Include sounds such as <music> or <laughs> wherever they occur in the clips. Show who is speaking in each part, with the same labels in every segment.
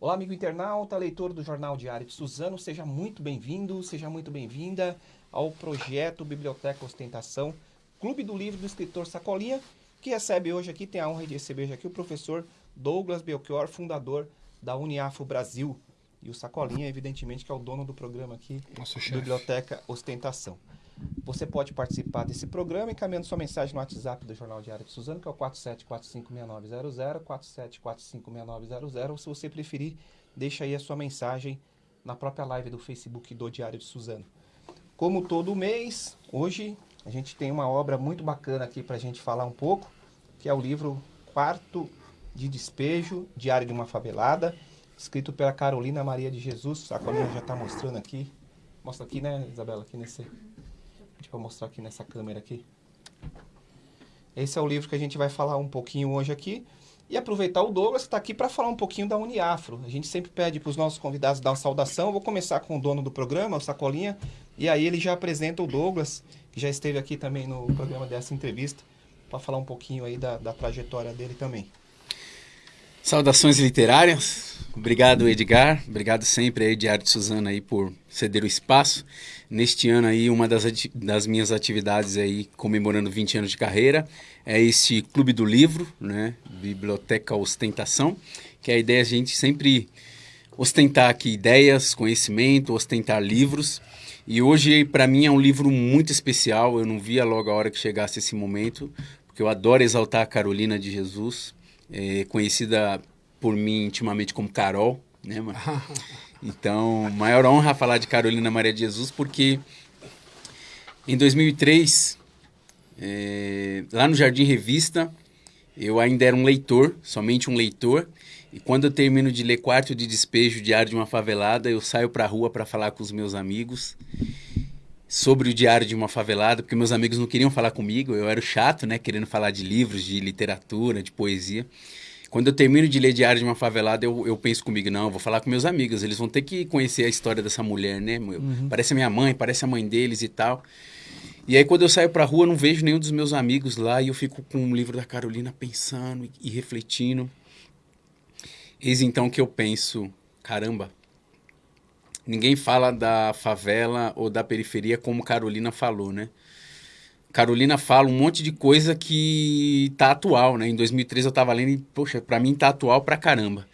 Speaker 1: Olá, amigo internauta, leitor do Jornal Diário de Suzano, seja muito bem-vindo, seja muito bem-vinda ao projeto Biblioteca Ostentação, Clube do Livro do Escritor Sacolinha, que recebe hoje aqui, tem a honra de receber hoje aqui o professor Douglas Belchior, fundador da Uniafo Brasil. E o Sacolinha, evidentemente, que é o dono do programa aqui,
Speaker 2: Nosso
Speaker 1: Biblioteca Ostentação. Você pode participar desse programa encaminhando sua mensagem no WhatsApp do Jornal Diário de Suzano, que é o 47456900, 47456900, ou se você preferir, deixa aí a sua mensagem na própria live do Facebook do Diário de Suzano. Como todo mês, hoje a gente tem uma obra muito bacana aqui para a gente falar um pouco, que é o livro Quarto de Despejo, Diário de uma Favelada, escrito pela Carolina Maria de Jesus. A Carolina já está mostrando aqui. Mostra aqui, né, Isabela? Aqui nesse. Deixa eu mostrar aqui nessa câmera aqui. Esse é o livro que a gente vai falar um pouquinho hoje aqui. E aproveitar o Douglas que está aqui para falar um pouquinho da Uniafro. A gente sempre pede para os nossos convidados dar uma saudação. Eu vou começar com o dono do programa, o Sacolinha, e aí ele já apresenta o Douglas, que já esteve aqui também no programa dessa entrevista, para falar um pouquinho aí da, da trajetória dele também.
Speaker 3: Saudações literárias. Obrigado, Edgar. Obrigado sempre aí, Diário de Suzana, aí, por ceder o espaço. Neste ano aí, uma das, das minhas atividades aí, comemorando 20 anos de carreira, é este Clube do Livro, né? Biblioteca Ostentação, que a ideia é a gente sempre ostentar aqui ideias, conhecimento, ostentar livros. E hoje, para mim, é um livro muito especial. Eu não via logo a hora que chegasse esse momento, porque eu adoro exaltar a Carolina de Jesus, é, conhecida por mim intimamente como Carol, né, mano? <laughs> Então, maior honra falar de Carolina Maria de Jesus, porque em 2003, é, lá no Jardim Revista, eu ainda era um leitor, somente um leitor, e quando eu termino de ler Quarto de Despejo, Diário de uma Favelada, eu saio para a rua para falar com os meus amigos sobre o Diário de uma Favelada, porque meus amigos não queriam falar comigo, eu era o chato, né, querendo falar de livros, de literatura, de poesia. Quando eu termino de ler Diário de uma Favelada, eu, eu penso comigo, não, eu vou falar com meus amigos, eles vão ter que conhecer a história dessa mulher, né? Uhum. Parece a minha mãe, parece a mãe deles e tal. E aí, quando eu saio pra rua, eu não vejo nenhum dos meus amigos lá e eu fico com o livro da Carolina pensando e, e refletindo. Eis então que eu penso, caramba, ninguém fala da favela ou da periferia como Carolina falou, né? Carolina fala um monte de coisa que tá atual, né? Em 2013 eu tava lendo e, poxa, pra mim tá atual pra caramba.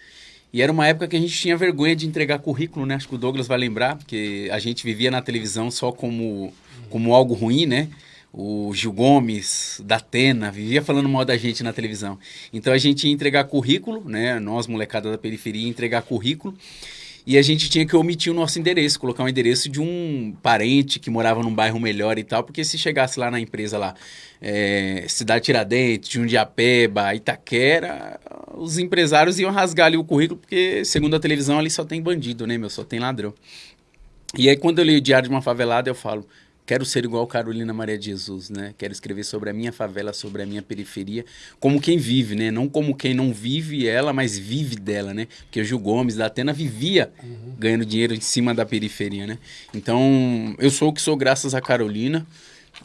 Speaker 3: E era uma época que a gente tinha vergonha de entregar currículo, né? Acho que o Douglas vai lembrar, porque a gente vivia na televisão só como, como algo ruim, né? O Gil Gomes, da Atena, vivia falando mal da gente na televisão. Então a gente ia entregar currículo, né? Nós, molecada da periferia, ia entregar currículo. E a gente tinha que omitir o nosso endereço, colocar o um endereço de um parente que morava num bairro melhor e tal, porque se chegasse lá na empresa lá, é, Cidade Tiradentes, Jundiapeba, Itaquera, os empresários iam rasgar ali o currículo, porque segundo a televisão ali só tem bandido, né, meu? Só tem ladrão. E aí quando eu li o Diário de uma Favelada, eu falo, Quero ser igual Carolina Maria de Jesus, né? Quero escrever sobre a minha favela, sobre a minha periferia, como quem vive, né? Não como quem não vive ela, mas vive dela, né? Porque o Gil Gomes da Atena vivia uhum. ganhando dinheiro em cima da periferia, né? Então, eu sou o que sou graças a Carolina.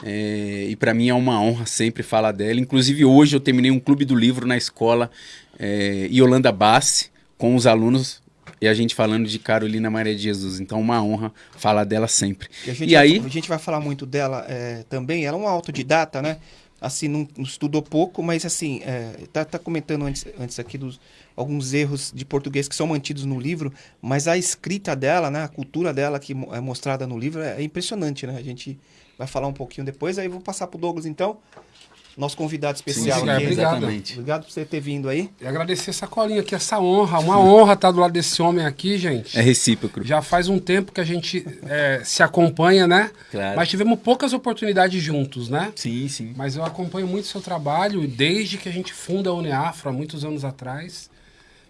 Speaker 3: É, e para mim é uma honra sempre falar dela. Inclusive, hoje eu terminei um clube do livro na escola é, Yolanda Bassi, com os alunos e a gente falando de Carolina Maria de Jesus. Então, uma honra falar dela sempre.
Speaker 1: E, e aí. A gente vai falar muito dela é, também. Ela é uma autodidata, né? Assim, não, não estudou pouco, mas assim, é, tá, tá comentando antes, antes aqui dos alguns erros de português que são mantidos no livro, mas a escrita dela, né, a cultura dela que é mostrada no livro é, é impressionante, né? A gente vai falar um pouquinho depois, aí vou passar para o Douglas então nosso convidado especial
Speaker 2: Sim, aqui. Obrigado. Exatamente.
Speaker 1: Obrigado por você ter vindo aí.
Speaker 2: E agradecer essa colinha aqui, essa honra. Uma honra estar do lado desse homem aqui, gente.
Speaker 3: É recíproco.
Speaker 2: Já faz um tempo que a gente é, se acompanha, né?
Speaker 3: Claro.
Speaker 2: Mas tivemos poucas oportunidades juntos, né?
Speaker 3: Sim, sim.
Speaker 2: Mas eu acompanho muito o seu trabalho desde que a gente funda a Uneafro, há muitos anos atrás.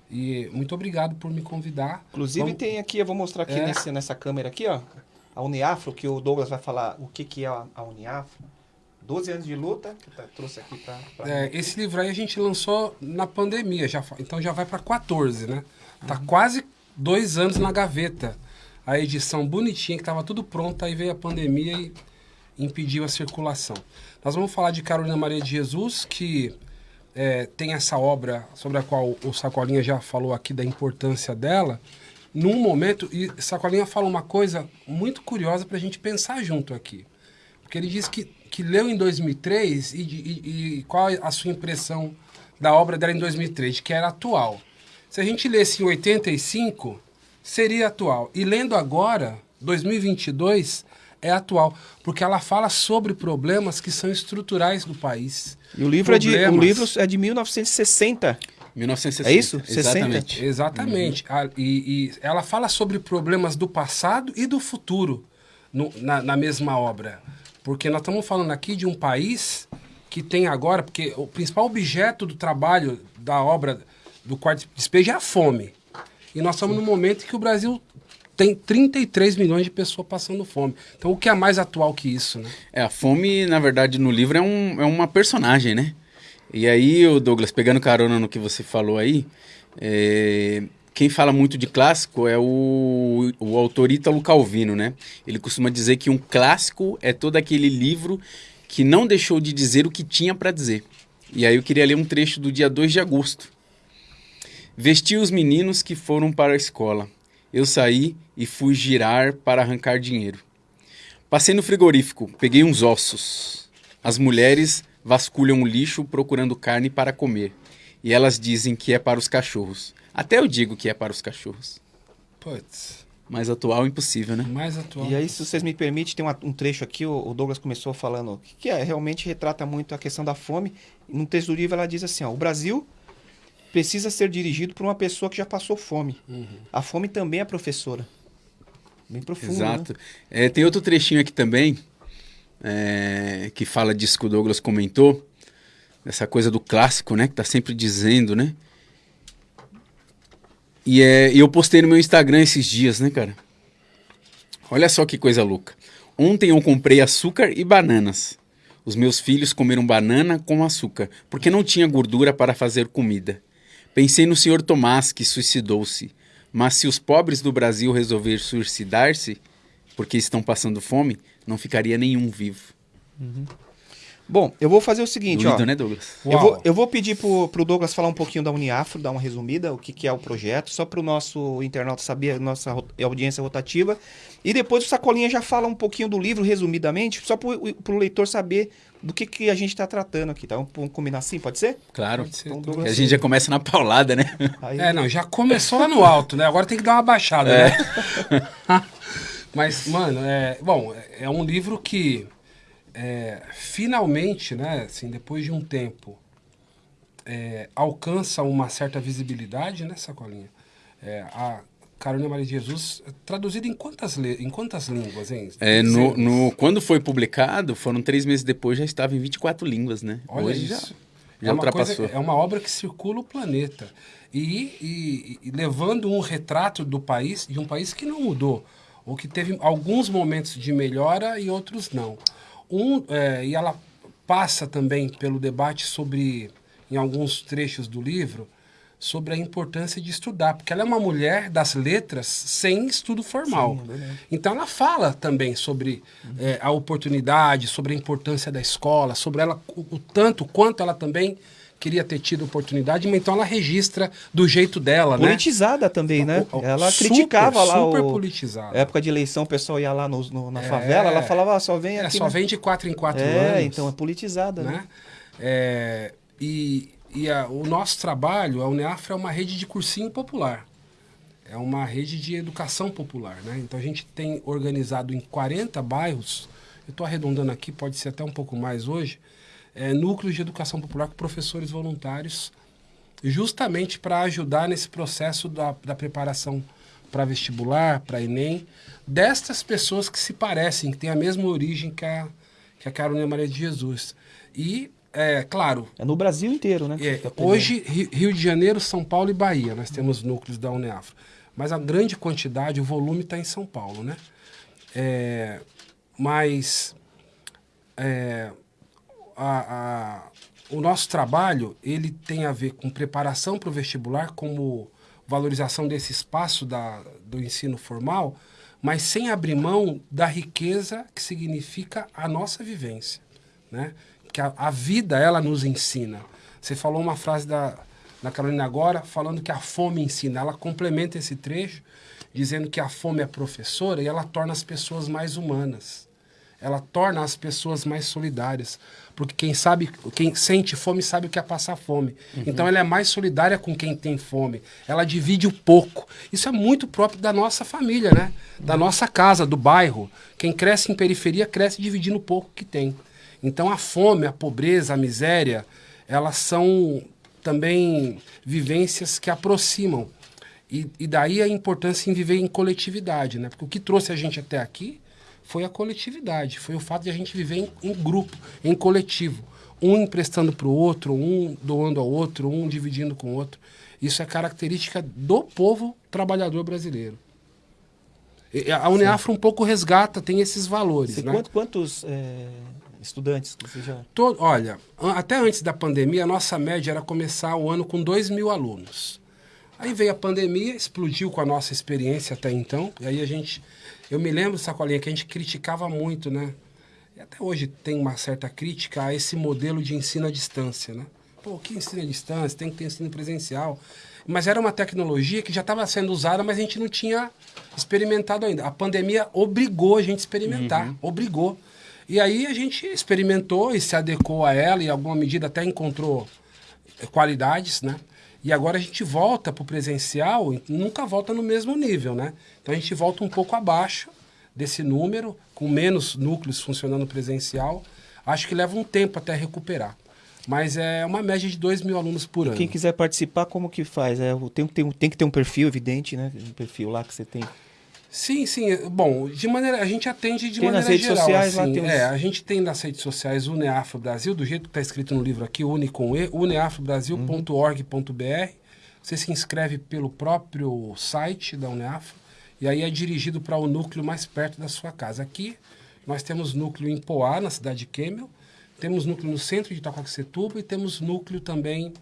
Speaker 2: E muito obrigado por me convidar.
Speaker 1: Inclusive Vamos... tem aqui, eu vou mostrar aqui é. nesse, nessa câmera aqui, ó. A Uniafro, que o Douglas vai falar o que, que é a Uniafro. 12 anos de luta, que tá, trouxe aqui para.
Speaker 2: É, esse livro aí a gente lançou na pandemia, já, então já vai para 14, né? Tá uhum. quase dois anos na gaveta. A edição bonitinha, que estava tudo pronto, aí veio a pandemia e impediu a circulação. Nós vamos falar de Carolina Maria de Jesus, que é, tem essa obra sobre a qual o Sacolinha já falou aqui da importância dela, num momento, e Sacolinha fala uma coisa muito curiosa para a gente pensar junto aqui. Porque ele diz que, que leu em 2003 e, e, e qual a sua impressão da obra dela em 2003, que era atual. Se a gente lesse em 85, seria atual. E lendo agora, 2022, é atual, porque ela fala sobre problemas que são estruturais do país.
Speaker 1: E o livro, é de, o livro é de 1960.
Speaker 3: 1960.
Speaker 1: É isso?
Speaker 2: Exatamente. 60? Exatamente. Uhum. E, e, ela fala sobre problemas do passado e do futuro no, na, na mesma obra. Porque nós estamos falando aqui de um país que tem agora, porque o principal objeto do trabalho da obra do quarto de despejo é a fome. E nós estamos Sim. num momento em que o Brasil tem 33 milhões de pessoas passando fome. Então, o que é mais atual que isso, né?
Speaker 3: É, a fome, na verdade, no livro é, um, é uma personagem, né? E aí, o Douglas, pegando carona no que você falou aí, é, quem fala muito de clássico é o, o autor Ítalo Calvino, né? Ele costuma dizer que um clássico é todo aquele livro que não deixou de dizer o que tinha para dizer. E aí eu queria ler um trecho do dia 2 de agosto. Vesti os meninos que foram para a escola eu saí e fui girar para arrancar dinheiro. Passei no frigorífico, peguei uns ossos. As mulheres vasculham o lixo procurando carne para comer. E elas dizem que é para os cachorros. Até eu digo que é para os cachorros.
Speaker 2: Putz.
Speaker 3: Mais atual, impossível, né?
Speaker 2: Mais atual.
Speaker 1: E aí, se vocês me permitem, tem uma, um trecho aqui, o, o, Douglas começou falando, que é, realmente retrata muito a questão da fome. No texto do livro ela diz assim, ó, o Brasil precisa ser dirigido por uma pessoa que já passou fome. Uhum. A fome também é professora. Bem profundo.
Speaker 3: Exato.
Speaker 1: Né?
Speaker 3: É, tem outro trechinho aqui também, é, que fala disso que o Douglas comentou, essa coisa do clássico, né? Que tá sempre dizendo, né? E é, eu postei no meu Instagram esses dias, né, cara? Olha só que coisa louca. Ontem eu comprei açúcar e bananas. Os meus filhos comeram banana com açúcar, porque não tinha gordura para fazer comida. Pensei no senhor Tomás, que suicidou-se. Mas se os pobres do Brasil resolver suicidar-se, porque estão passando fome, não ficaria nenhum vivo.
Speaker 1: Uhum. Bom, eu vou fazer o seguinte, Doido, ó.
Speaker 3: né, Douglas?
Speaker 1: Eu vou, eu vou pedir pro, pro Douglas falar um pouquinho da Uniafro, dar uma resumida, o que, que é o projeto, só para o nosso internauta saber, nossa audiência rotativa. E depois o Sacolinha já fala um pouquinho do livro, resumidamente, só para o leitor saber do que, que a gente está tratando aqui, tá? Vamos combinar assim, pode ser?
Speaker 3: Claro. Pode ser. Então, Douglas, a gente já começa na paulada, né?
Speaker 2: Aí... É, não, já começou lá no alto, né? Agora tem que dar uma baixada, é. né? <laughs> Mas, mano, é, bom, é um livro que é, finalmente, né, assim, depois de um tempo, é, alcança uma certa visibilidade, né, Sacolinha? É, a Carolina Maria de Jesus, traduzida em quantas, em quantas línguas, hein?
Speaker 3: É, no, no, quando foi publicado, foram três meses depois, já estava em 24 línguas, né?
Speaker 2: Olha Hoje isso. já, já é ultrapassou. Coisa, é uma obra que circula o planeta. E, e, e, levando um retrato do país, de um país que não mudou, ou que teve alguns momentos de melhora e outros não. Um, é, e ela passa também pelo debate sobre, em alguns trechos do livro, sobre a importância de estudar, porque ela é uma mulher das letras sem estudo formal. Sim, é então ela fala também sobre uhum. é, a oportunidade, sobre a importância da escola, sobre ela o, o tanto quanto ela também queria ter tido oportunidade, mas então ela registra do jeito dela,
Speaker 1: politizada né? Politizada também, né? Ela super, criticava lá
Speaker 2: super o... politizada.
Speaker 1: época de eleição, o pessoal ia lá no, no na é, favela, ela falava, ah, só vem é, aqui...
Speaker 2: É, só vem de quatro em quatro
Speaker 1: é,
Speaker 2: anos.
Speaker 1: É, então é politizada, né? né?
Speaker 2: É, e e a, o nosso trabalho, a Uneafra é uma rede de cursinho popular. É uma rede de educação popular, né? Então a gente tem organizado em 40 bairros, eu estou arredondando aqui, pode ser até um pouco mais hoje, é, núcleos de educação popular com professores voluntários, justamente para ajudar nesse processo da, da preparação para vestibular, para Enem, destas pessoas que se parecem, que têm a mesma origem que a, que a Carolina Maria de Jesus. E é, claro.
Speaker 1: É no Brasil inteiro, né?
Speaker 2: É, hoje, Rio de Janeiro, São Paulo e Bahia, nós temos núcleos da Uneafro. Mas a grande quantidade, o volume está em São Paulo, né? É, mas é, a, a, o nosso trabalho, ele tem a ver com preparação para o vestibular, como valorização desse espaço da, do ensino formal, mas sem abrir mão da riqueza que significa a nossa vivência, né? que a, a vida ela nos ensina. Você falou uma frase da, da Carolina agora, falando que a fome ensina. Ela complementa esse trecho, dizendo que a fome é professora e ela torna as pessoas mais humanas. Ela torna as pessoas mais solidárias. Porque quem sabe, quem sente fome sabe o que é passar fome. Uhum. Então ela é mais solidária com quem tem fome. Ela divide o pouco. Isso é muito próprio da nossa família, né? Da nossa casa, do bairro. Quem cresce em periferia cresce dividindo o pouco que tem. Então a fome, a pobreza, a miséria, elas são também vivências que aproximam. E, e daí a importância em viver em coletividade, né? Porque o que trouxe a gente até aqui foi a coletividade, foi o fato de a gente viver em, em grupo, em coletivo. Um emprestando para o outro, um doando ao outro, um dividindo com o outro. Isso é característica do povo trabalhador brasileiro. A Uneafro um pouco resgata, tem esses valores. né?
Speaker 1: Quantos é, estudantes você já...
Speaker 2: Todo, olha, até antes da pandemia, a nossa média era começar o ano com 2 mil alunos. Aí veio a pandemia, explodiu com a nossa experiência até então, e aí a gente... Eu me lembro, Sacolinha, que a gente criticava muito, né? E até hoje tem uma certa crítica a esse modelo de ensino à distância, né? Pô, que ensino à distância? Tem que ter ensino presencial. Mas era uma tecnologia que já estava sendo usada, mas a gente não tinha experimentado ainda. A pandemia obrigou a gente a experimentar, uhum. obrigou. E aí a gente experimentou e se adequou a ela e em alguma medida até encontrou qualidades, né? E agora a gente volta para o presencial e nunca volta no mesmo nível, né? Então a gente volta um pouco abaixo desse número, com menos núcleos funcionando presencial. Acho que leva um tempo até recuperar. Mas é uma média de 2 mil alunos por ano.
Speaker 1: Quem quiser participar, como que faz? É, tem, tem, tem que ter um perfil evidente, né? Um perfil lá que você tem.
Speaker 2: Sim, sim. Bom, de maneira a gente atende de tem maneira nas redes geral. Sociais, assim, lá tem. É, a gente tem nas redes sociais o Uneafro Brasil, do jeito que está escrito no livro aqui, une com e, uneafrobrasil.org.br. Você se inscreve pelo próprio site da Uneafro e aí é dirigido para o núcleo mais perto da sua casa. Aqui nós temos núcleo em Poá, na cidade de Kemel, temos núcleo no centro de Itacoaxetuba e temos núcleo também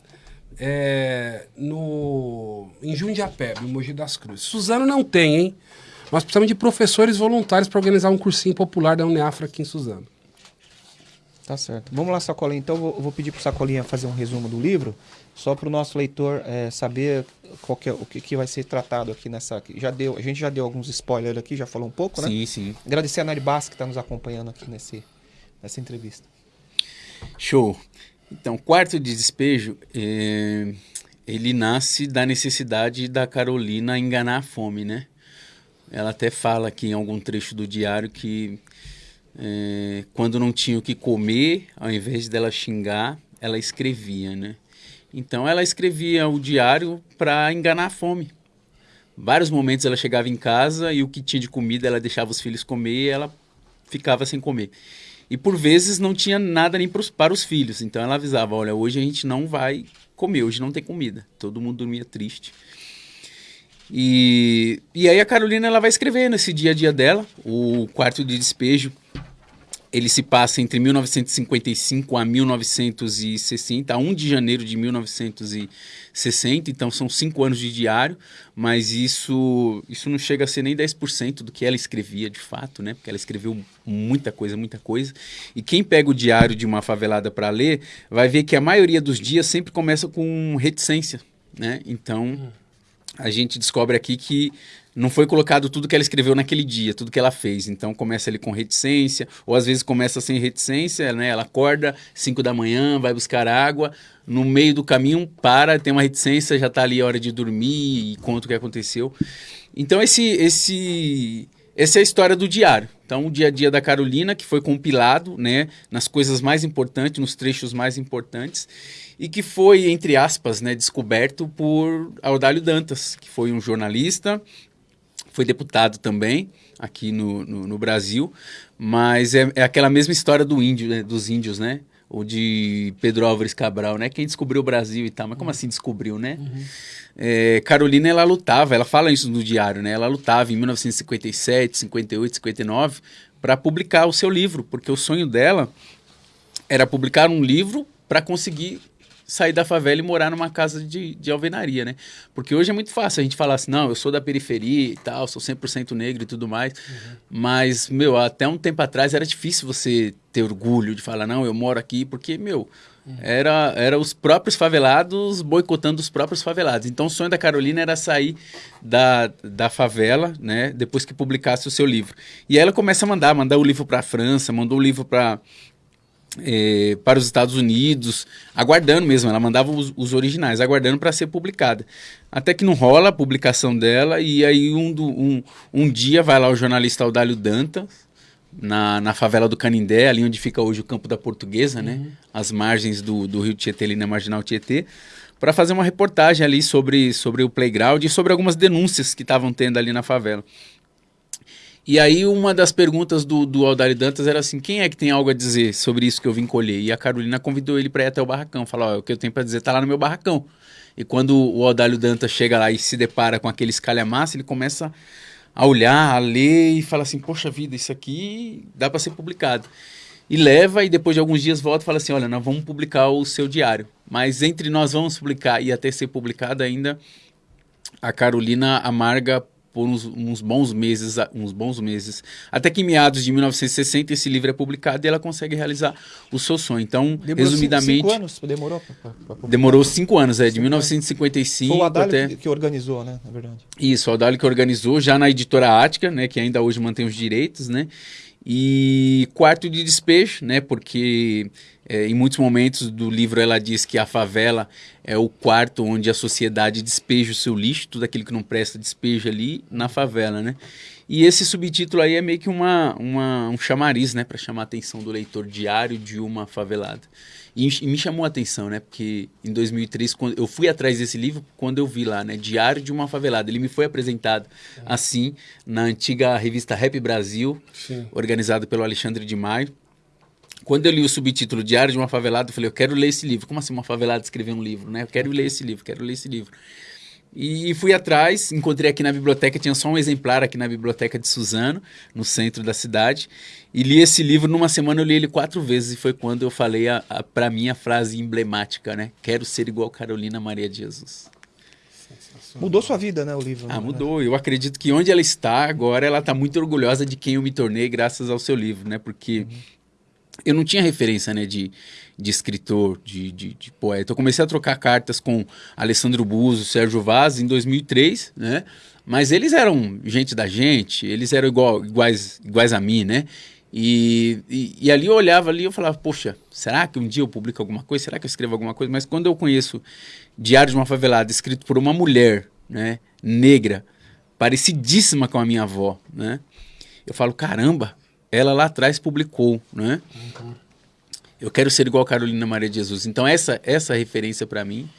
Speaker 2: é, no, em Jundiapé, no Mogi das Cruzes. Suzano não tem, hein? Nós precisamos de professores voluntários para organizar um cursinho popular da Uneafra aqui em Suzano.
Speaker 1: Tá certo. Vamos lá, Sacolinha. Então, eu vou pedir para o Sacolinha fazer um resumo do livro, só para o nosso leitor é, saber qual que é, o que, que, vai ser tratado aqui nessa. Já deu, a gente já deu alguns spoilers aqui, já falou um pouco, né?
Speaker 3: Sim, sim.
Speaker 1: Agradecer a Nari Bass que está nos acompanhando aqui nesse, nessa entrevista.
Speaker 3: Show. Então, quarto de despejo, é, ele nasce da necessidade da Carolina enganar a fome, né? Ela até fala aqui em algum trecho do diário que é, quando não tinha o que comer, ao invés dela xingar, ela escrevia, né? Então ela escrevia o diário para enganar a fome. Vários momentos ela chegava em casa e o que tinha de comida ela deixava os filhos comer e ela ficava sem comer. E por vezes não tinha nada nem pros, para os filhos. Então ela avisava: olha, hoje a gente não vai comer, hoje não tem comida. Todo mundo dormia triste. E, e aí a Carolina ela vai escrever nesse dia a dia dela, o quarto de despejo. Ele se passa entre 1955 a 1960, a 1 de janeiro de 1960, então são cinco anos de diário, mas isso, isso não chega a ser nem 10% do que ela escrevia de fato, né? Porque ela escreveu muita coisa, muita coisa. E quem pega o diário de uma favelada para ler, vai ver que a maioria dos dias sempre começa com reticência, né? Então. A gente descobre aqui que não foi colocado tudo que ela escreveu naquele dia, tudo que ela fez. Então começa ali com reticência, ou às vezes começa sem reticência, né? Ela acorda 5 da manhã, vai buscar água, no meio do caminho para, tem uma reticência, já está ali a hora de dormir e conta o que aconteceu. Então esse esse essa é a história do diário. Então, o dia a dia da Carolina, que foi compilado né, nas coisas mais importantes, nos trechos mais importantes e que foi, entre aspas, né, descoberto por Audálio Dantas, que foi um jornalista, foi deputado também aqui no, no, no Brasil, mas é, é, aquela mesma história do índio, né, dos índios, né? Ou de Pedro Álvares Cabral, né? Quem descobriu o Brasil e tal, mas como assim descobriu, né? Uhum. É, Carolina, ela lutava, ela fala isso no diário, né? Ela lutava em 1957, 58, 59 para publicar o seu livro, porque o sonho dela era publicar um livro para conseguir sair da favela e morar numa casa de, de alvenaria, né? Porque hoje é muito fácil a gente falar assim, não, eu sou da periferia e tal, sou 100% negro e tudo mais. Uhum. Mas, meu, até um tempo atrás era difícil você ter orgulho de falar, não, eu moro aqui, porque, meu, Era, era os próprios favelados boicotando os próprios favelados. Então o sonho da Carolina era sair da, da favela, né? Depois que publicasse o seu livro. E aí ela começa a mandar, mandar o livro para a França, mandou o livro para é, para os Estados Unidos, aguardando mesmo, ela mandava os, os originais, aguardando para ser publicada. Até que não rola a publicação dela, e aí um, do, um, um dia vai lá o jornalista Audálio Danta, na, na favela do Canindé, ali onde fica hoje o campo da Portuguesa, né? uhum. né? As margens do, do rio Tietê, ali na Marginal Tietê, para fazer uma reportagem ali sobre, sobre o playground e sobre algumas denúncias que estavam tendo ali na favela. E aí uma das perguntas do, do Aldari Dantas era assim, quem é que tem algo a dizer sobre isso que eu vim colher? E a Carolina convidou ele para ir até o barracão, oh, o que eu tenho para dizer está lá no meu barracão. E quando o Aldalho Dantas chega lá e se depara com aquele escalha-massa, ele começa a olhar, a ler e fala assim, poxa vida, isso aqui dá para ser publicado. E leva e depois de alguns dias volta e fala assim, olha, nós vamos publicar o seu diário. Mas entre nós vamos publicar e até ser publicado ainda, a Carolina amarga por uns, uns, bons meses, uns bons meses. Até que em meados de 1960 esse livro é publicado e ela consegue realizar o seu sonho. Então, demorou resumidamente,
Speaker 1: cinco anos, demorou pra,
Speaker 3: pra demorou cinco anos, é de cinco 1955 Foi o
Speaker 1: Adalho até que organizou, né, na verdade.
Speaker 3: Isso, o Adalho que organizou já na editora Ática, né, que ainda hoje mantém os direitos, né? E quarto de despejo, né? Porque é, em muitos momentos do livro ela diz que a favela é o quarto onde a sociedade despeja o seu lixo, tudo aquilo que não presta despeja ali na favela, né? E esse subtítulo aí é meio que uma, uma um chamariz, né? Para chamar a atenção do leitor diário de uma favelada. E, e, me chamou a atenção, né? Porque em 2003, quando eu fui atrás desse livro quando eu vi lá, né? Diário de uma Favelada. Ele me foi apresentado é. assim na antiga revista Rap Brasil, Sim. organizado pelo Alexandre de Maio. Quando eu li o subtítulo Diário de uma Favelada, eu falei, eu quero ler esse livro. Como assim uma favelada escrever um livro, né? Eu quero ler esse livro, quero ler esse livro. E fui atrás, encontrei aqui na biblioteca, tinha só um exemplar aqui na biblioteca de Suzano, no centro da cidade, e li esse livro numa semana, eu li ele quatro vezes, e foi quando eu falei a, a para mim a frase emblemática, né? Quero ser igual Carolina Maria de Jesus.
Speaker 1: Mudou sua vida, né, o livro?
Speaker 3: Ah, né? mudou. Eu acredito que onde ela está agora, ela está muito orgulhosa de quem eu me tornei graças ao seu livro, né? Porque uhum. eu não tinha referência, né, de de escritor, de, de, de, poeta. Eu comecei a trocar cartas com Alessandro Buzo, Sérgio Vaz em 2003, né? Mas eles eram gente da gente, eles eram igual, iguais, iguais a mim, né? E, e, e, ali eu olhava ali eu falava, poxa, será que um dia eu publico alguma coisa? Será que eu escrevo alguma coisa? Mas quando eu conheço Diário de uma Favelada, escrito por uma mulher, né, negra, parecidíssima com a minha avó, né? Eu falo, caramba, ela lá atrás publicou, né? Uhum eu quero ser igual a Carolina Maria de Jesus. Então essa essa referência para mim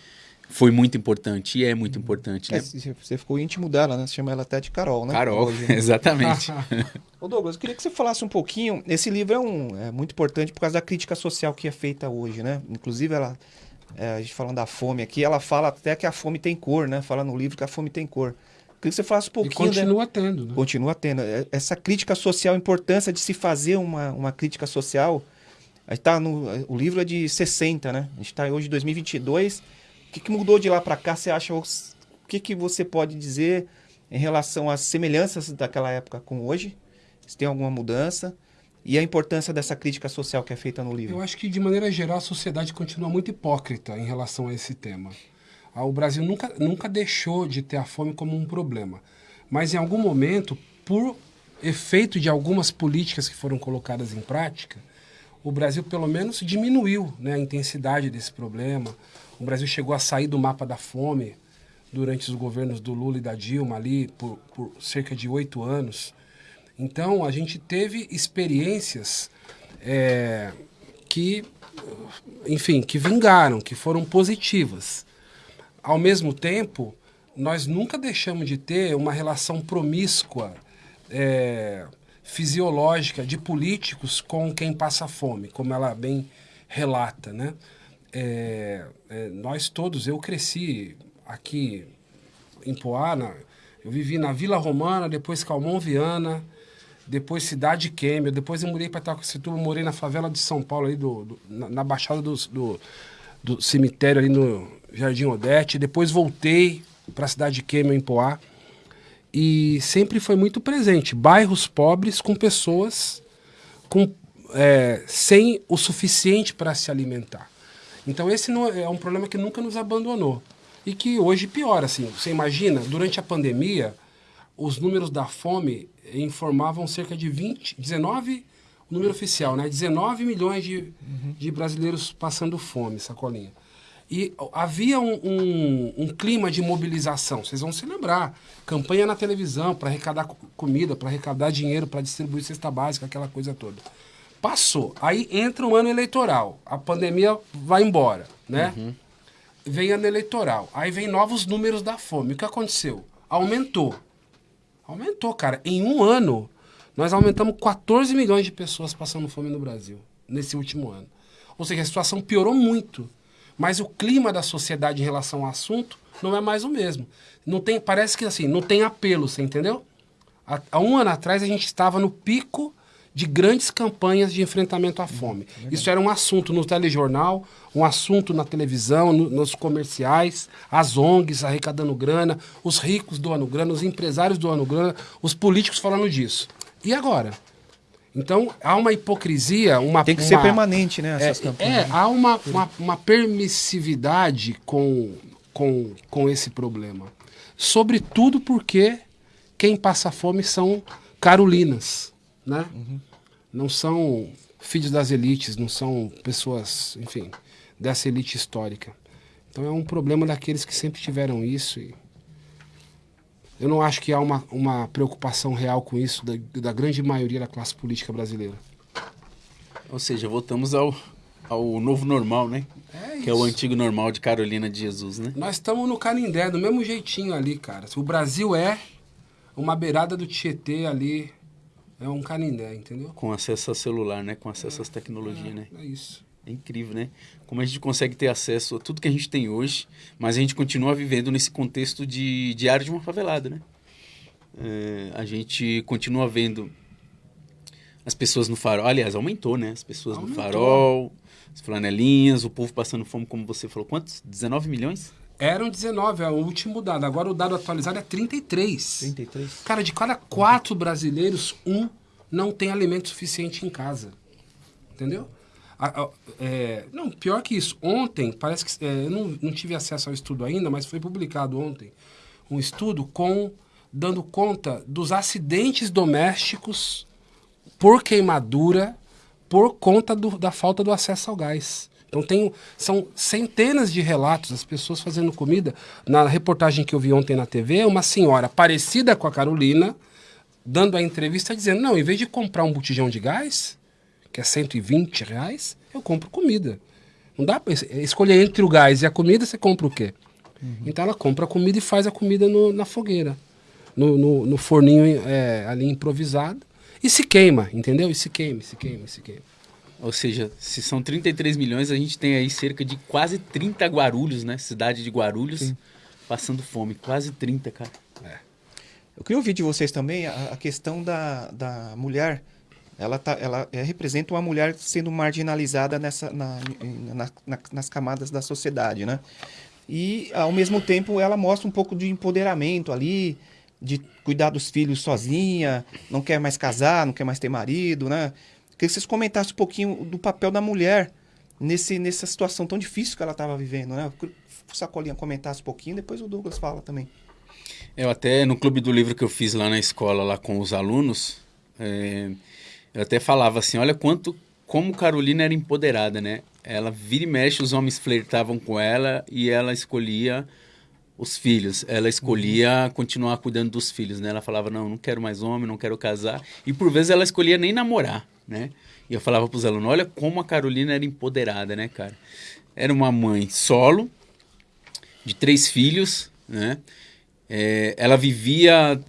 Speaker 3: foi muito importante e é muito importante.
Speaker 1: É, né? Você ficou íntimo dela, né? Você chama ela até de Carol, né?
Speaker 3: Carol, Hoje, né? <laughs> exatamente. <laughs>
Speaker 1: Ô Douglas, eu queria que você falasse um pouquinho. Esse livro é, um, é muito importante por causa da crítica social que é feita hoje, né? Inclusive, ela, é, a gente falando da fome aqui, ela fala até que a fome tem cor, né? Fala no livro que a fome tem cor. Eu queria que você falasse um pouquinho.
Speaker 2: E continua né? tendo, né?
Speaker 1: Continua tendo. É, essa crítica social, a importância de se fazer uma, uma crítica social tá no, o livro é de 60, né? A gente está hoje em 2022. O que, que mudou de lá para cá? Você acha? O que, que você pode dizer em relação às semelhanças daquela época com hoje? Se tem alguma mudança? E a importância dessa crítica social que é feita no livro?
Speaker 2: Eu acho que, de maneira geral, a sociedade continua muito hipócrita em relação a esse tema. Ah, o Brasil nunca, nunca deixou de ter a fome como um problema. Mas, em algum momento, por efeito de algumas políticas que foram colocadas em prática, o Brasil pelo menos diminuiu né, a intensidade desse problema. O Brasil chegou a sair do mapa da fome durante os governos do Lula e da Dilma ali por, por cerca de oito anos. Então a gente teve experiências é, que, enfim, que vingaram, que foram positivas. Ao mesmo tempo, nós nunca deixamos de ter uma relação promíscua é, fisiológica de políticos com quem passa fome, como ela bem relata, né? É, é, nós todos, eu cresci aqui em Poá, eu vivi na Vila Romana, depois Calmon Viana, depois Cidade Quêmia, depois eu mudei para Itacoacetuba, morei na favela de São Paulo, ali do, do na, na, baixada do, do, do, cemitério ali no Jardim Odete, depois voltei para a Cidade Quêmia em Poá, e sempre foi muito presente. Bairros pobres com pessoas com, é, sem o suficiente para se alimentar. Então esse não é, é um problema que nunca nos abandonou e que hoje piora. Assim, você imagina, durante a pandemia, os números da fome informavam cerca de 20, 19, o número oficial, né? 19 milhões de, uhum. de brasileiros passando fome, sacolinha. E havia um, um, um, clima de mobilização, vocês vão se lembrar. Campanha na televisão para arrecadar comida, para arrecadar dinheiro, para distribuir cesta básica, aquela coisa toda. Passou. Aí entra o ano eleitoral. A pandemia vai embora, né? Uhum. Vem ano eleitoral. Aí vem novos números da fome. O que aconteceu? Aumentou. Aumentou, cara. Em um ano, nós aumentamos 14 milhões de pessoas passando fome no Brasil, nesse último ano. Ou seja, a situação piorou muito. Mas o clima da sociedade em relação ao assunto não é mais o mesmo. Não tem, parece que assim, não tem apelo, você entendeu? Há, há um ano atrás a gente estava no pico de grandes campanhas de enfrentamento à fome. Isso era um assunto no telejornal, um assunto na televisão, no, nos comerciais, as ONGs arrecadando grana, os ricos doando grana, os empresários doando grana, os políticos falando disso. E agora? Então, há uma hipocrisia, uma...
Speaker 1: Tem que
Speaker 2: uma,
Speaker 1: ser permanente, né, essas
Speaker 2: é,
Speaker 1: campanhas.
Speaker 2: É, há uma, uma, uma, permissividade com, com, com esse problema. Sobretudo porque quem passa fome são carolinas, né? Uhum. Não são filhos das elites, não são pessoas, enfim, dessa elite histórica. Então é um problema daqueles que sempre tiveram isso e eu não acho que há uma, uma preocupação real com isso da, da grande maioria da classe política brasileira.
Speaker 3: Ou seja, voltamos ao, ao novo normal, né? É que é o antigo normal de Carolina de Jesus, né?
Speaker 2: Nós estamos no Canindé, do mesmo jeitinho ali, cara. O Brasil é uma beirada do Tietê ali, é um Canindé, entendeu?
Speaker 3: Com acesso a celular, né? Com acesso é, às tecnologias,
Speaker 2: é,
Speaker 3: né?
Speaker 2: É isso.
Speaker 3: É incrível, né? Como a gente consegue ter acesso a tudo que a gente tem hoje, mas a gente continua vivendo nesse contexto de diário de uma favelada, né? É, a gente continua vendo as pessoas no farol. Aliás, aumentou, né? As pessoas aumentou. no farol, as flanelinhas, o povo passando fome, como você falou. Quantos? 19 milhões?
Speaker 2: Eram 19, é o último dado. Agora o dado atualizado é 33.
Speaker 1: 33.
Speaker 2: Cara, de cada quatro brasileiros, um não tem alimento suficiente em casa. Entendeu? A, a, é, não, pior que isso. Ontem, parece que. É, eu não, não tive acesso ao estudo ainda, mas foi publicado ontem um estudo com dando conta dos acidentes domésticos por queimadura por conta do, da falta do acesso ao gás. Então tem, são centenas de relatos das pessoas fazendo comida. Na reportagem que eu vi ontem na TV, uma senhora parecida com a Carolina, dando a entrevista dizendo, não, em vez de comprar um botijão de gás, que é 120 reais, eu compro comida. Não dá para escolher entre o gás e a comida, você compra o quê? Uhum. Então ela compra a comida e faz a comida no, na fogueira, no, no, no forninho é, ali improvisado, e se queima, entendeu? E se queima, se queima, se queima.
Speaker 3: Ou seja, se são 33 milhões, a gente tem aí cerca de quase 30 Guarulhos, né? Cidade de Guarulhos, Sim. passando fome. Quase 30, cara. É.
Speaker 1: Eu queria ouvir de vocês também a, a questão da, da mulher ela, tá, ela é, representa uma mulher sendo marginalizada nessa, na, na, na, nas camadas da sociedade, né? E, ao mesmo tempo, ela mostra um pouco de empoderamento ali, de cuidar dos filhos sozinha, não quer mais casar, não quer mais ter marido, né? Queria que vocês comentassem um pouquinho do papel da mulher nesse, nessa situação tão difícil que ela estava vivendo, né? O Sacolinha comentasse um pouquinho, depois o Douglas fala também.
Speaker 3: Eu até, no clube do livro que eu fiz lá na escola, lá com os alunos, é, eu até falava assim, olha quanto como Carolina era empoderada, né? Ela vira e mexe, os homens flertavam com ela e ela escolhia os filhos. Ela escolhia uhum. continuar cuidando dos filhos, né? Ela falava, não, não quero mais homem, não quero casar. E por vezes ela escolhia nem namorar, né? E eu falava para os alunos, olha como a Carolina era empoderada, né, cara? Era uma mãe solo, de três filhos, né? É, ela vivia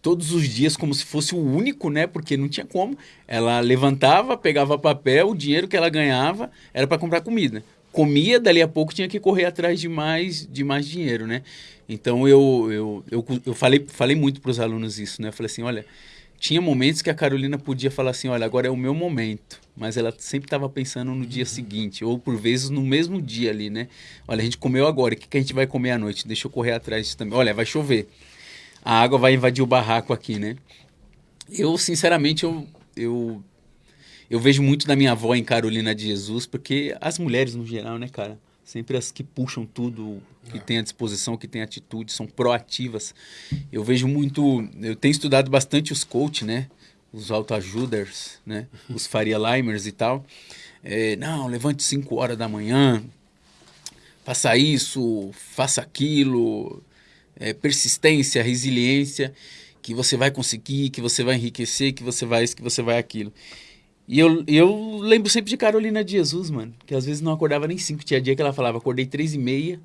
Speaker 3: todos os dias como se fosse o único, né? Porque não tinha como. Ela levantava, pegava papel, o dinheiro que ela ganhava era para comprar comida. Comia, dali a pouco tinha que correr atrás de mais, de mais dinheiro, né? Então eu, eu, eu, eu falei, falei muito para os alunos isso, né? Eu falei assim: olha, tinha momentos que a Carolina podia falar assim: olha, agora é o meu momento. Mas ela sempre estava pensando no dia seguinte, ou por vezes no mesmo dia ali, né? Olha, a gente comeu agora, o que, que a gente vai comer à noite? Deixa eu correr atrás disso também. Olha, vai chover. A água vai invadir o barraco aqui, né? Eu, sinceramente, eu, eu, eu vejo muito da minha avó em Carolina de Jesus, porque as mulheres no geral, né, cara? Sempre as que puxam tudo, que é. têm a disposição, que têm atitude, são proativas. Eu vejo muito. Eu tenho estudado bastante os coach, né? Os autoajuders, né? <laughs> Os Faria Limers e tal. É, não, levante 5 horas da manhã, faça isso, faça aquilo. É, persistência, resiliência, que você vai conseguir, que você vai enriquecer, que você vai isso, que você vai aquilo. E eu, eu lembro sempre de Carolina de Jesus, mano. Que às vezes não acordava nem cinco. Tinha dia que ela falava, acordei três e meia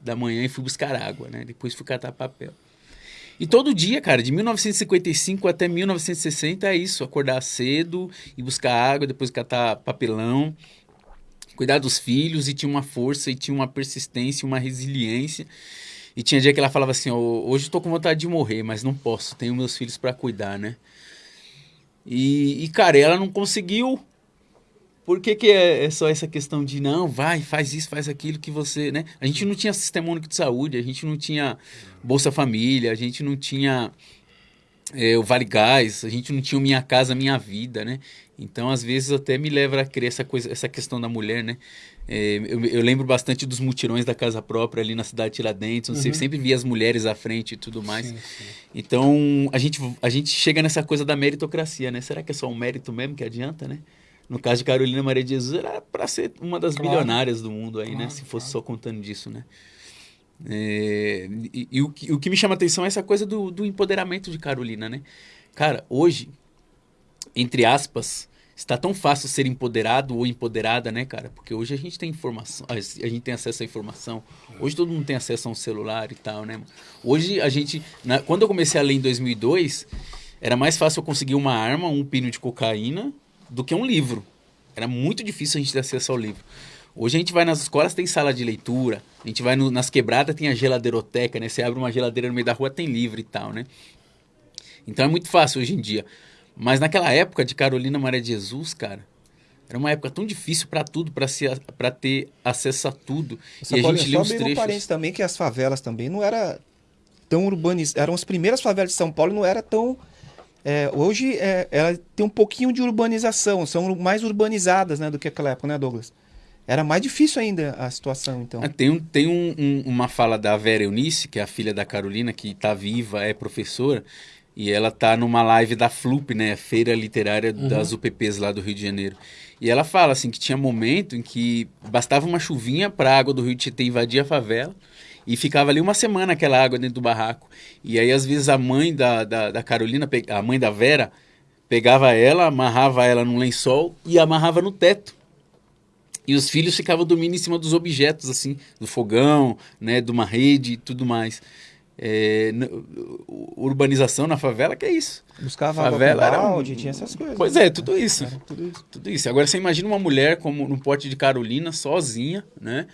Speaker 3: da manhã e fui buscar água, né? Depois fui catar papel. E todo dia, cara, de 1955 até 1960 é isso. Acordar cedo e buscar água, depois catar papelão. Cuidar dos filhos e tinha uma força e tinha uma persistência, uma resiliência. E tinha dia que ela falava assim, oh, hoje estou com vontade de morrer, mas não posso, tenho meus filhos para cuidar, né? E, e, cara, ela não conseguiu. Por que, que é, é, só essa questão de não, vai, faz isso, faz aquilo que você, né? A gente não tinha sistema único de saúde, a gente não tinha Bolsa Família, a gente não tinha é, o Vale Gás, a gente não tinha Minha Casa Minha Vida, né? Então, às vezes, até me leva a crer essa, coisa, essa questão da mulher, né? É, eu, eu, lembro bastante dos mutirões da casa própria ali na cidade de Tiradentes, uhum. você sempre via as mulheres à frente e tudo mais. Sim, sim. Então, a gente, a gente chega nessa coisa da meritocracia, né? Será que é só um mérito mesmo que adianta, né? No caso de Carolina Maria de Jesus, era para ser uma das claro. bilionárias do mundo aí, né? claro, né? Se fosse claro. só contando disso, né? É, e, e o, que, o que me chama atenção é essa coisa do, do empoderamento de Carolina, né? Cara, hoje, entre aspas, está tão fácil ser empoderado ou empoderada, né, cara? Porque hoje a gente tem informação, a gente tem acesso à informação. Hoje todo mundo tem acesso a um celular e tal, né? Hoje a gente, na, quando eu comecei a ler em 2002, era mais fácil eu conseguir uma arma, um pino de cocaína, do que um livro. Era muito difícil a gente ter acesso ao livro. Hoje a gente vai nas escolas, tem sala de leitura. A gente vai no, nas quebradas, tem a geladeiroteca, né? Você abre uma geladeira no meio da rua, tem livro e tal, né? Então é muito fácil hoje em dia. Mas naquela época de Carolina Maria de Jesus, cara, era uma época tão difícil para tudo, para ter acesso a tudo.
Speaker 1: Essa e a gente lê os trechos. parênteses também que as favelas também não era tão urbanizadas. Eram as primeiras favelas de São Paulo e não era tão... É, hoje é, ela tem um pouquinho de urbanização, são mais urbanizadas né, do que aquela época, né, Douglas? Era mais difícil ainda a situação, então.
Speaker 3: Ah, tem um, tem um, um, uma fala da Vera Eunice, que é a filha da Carolina, que está viva, é professora, e ela tá numa live da FLUP, né? Feira Literária uhum. das UPPs lá do Rio de Janeiro. E ela fala assim que tinha momento em que bastava uma chuvinha para a água do Rio de Tietê invadir a favela e ficava ali uma semana aquela água dentro do barraco. E aí, às vezes, a mãe da, da, da Carolina, a mãe da Vera, pegava ela, amarrava ela num lençol e amarrava no teto. E os filhos ficavam dormindo em cima dos objetos, assim, do fogão, né, de uma rede e tudo mais. É, urbanização na favela, que é isso.
Speaker 1: Buscava favela era balde, tinha essas coisas.
Speaker 3: Pois é, tudo isso. tudo isso. Tudo isso. Agora você imagina uma mulher como no Porte de Carolina, sozinha, né?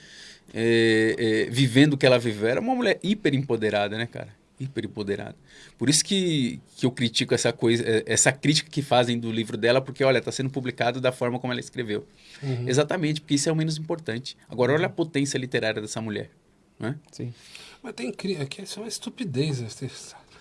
Speaker 3: É, é, vivendo o que ela viveu. Era uma mulher hiper empoderada, né, cara? Hiper empoderada. Por isso que, que eu critico essa coisa, é, essa crítica que fazem do livro dela, porque, olha, está sendo publicado da forma como ela escreveu. Uhum. Exatamente, porque isso é o menos importante. Agora, olha a potência literária dessa mulher. Né?
Speaker 2: Sim. Mas tem aqui é uma estupidez. Né?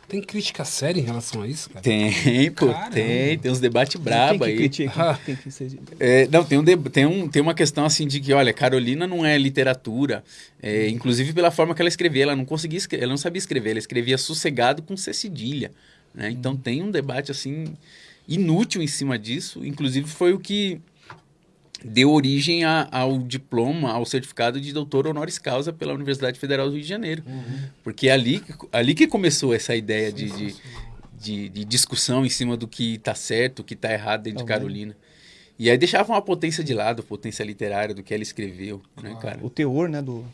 Speaker 2: Tem crítica séria em relação a isso, cara?
Speaker 3: Tem, pô, Caramba. tem. Tem uns debates brabos aí. Critica, ah. tem que ser... é, não, tem, um tem, um, tem uma questão assim de que, olha, Carolina não é literatura. É, inclusive pela forma que ela escrevia. Ela não conseguia escrever, ela não sabia escrever. Ela escrevia sossegado com C cedilha. Né? Então hum. tem um debate assim inútil em cima disso. Inclusive foi o que deu origem a, ao diploma, ao certificado de doutor honoris causa pela Universidade Federal do Rio de Janeiro. Uhum. Porque é ali, ali que começou essa ideia de, de, de, de, discussão em cima do que está certo, o que está errado dentro de Carolina. E aí deixava uma potência de lado, potência literária do que ela escreveu, né, cara?
Speaker 1: O teor, né, do,